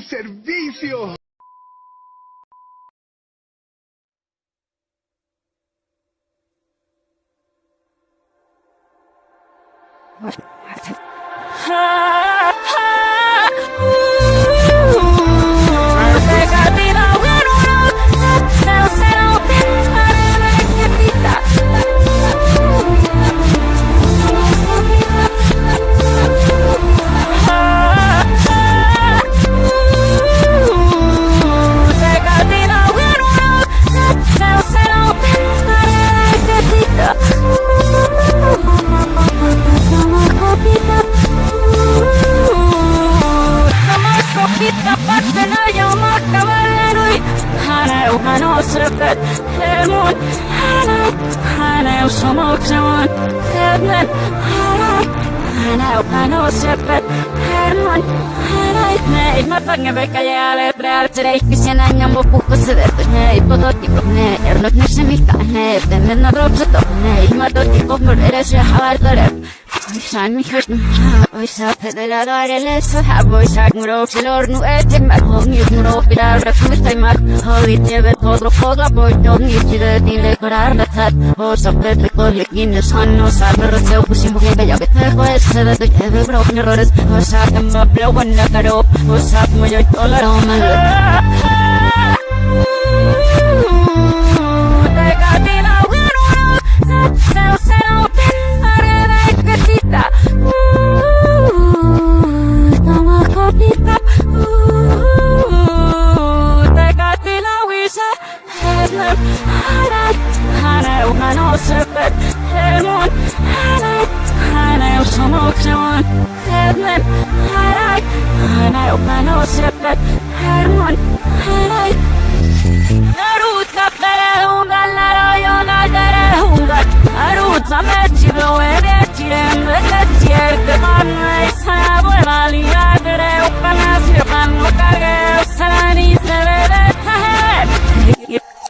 servicio. Ah. አልወስድበት ህልሙን አላው አላው ሰሞቸውን ህልምን አላው አላው አልወስድበት ህልሙን Nei, mä pangan vaikka jäälle Präätsä leikkisen äänen puhkuussa vertus Nei, pototiko ne Ernot näissä mitään ne Tänne on ropsat on ne er Mä totti kohmur edes ja havartore Oisaan mikäs Oisaa pedellä laidelle Sä voisaat mun rouksen ornu eteen Mä hongius mun oppilaan Raksuus tai makku ku stai ma ho vi te ve to ro po ga bo to ni ti de ti le korar da tat ho sa pe te ko le kin no sa ro te ku sim bu ga ya be te ko es se de te ve bro ni ro res ho sa te ma blo wan na ka ro ho sa mo yo to la ro ma söpöt Hermon, hálát, hálát, somogsamon Kedven, hálát, hálát, hálát, söpöt Hermon, hálát Narutna fele hungalla rajon a dere hungat Narutna meccsibó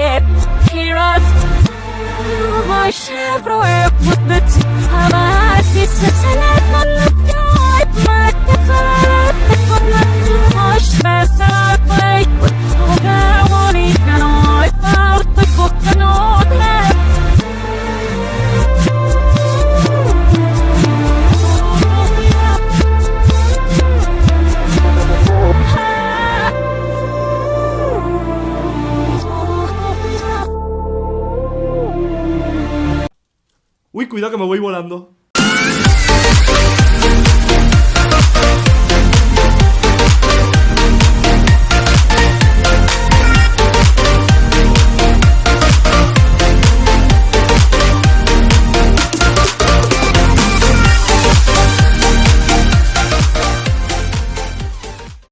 it, heroes. My Chevrolet with the top of my feet, and Uy, cuidado que me voy volando.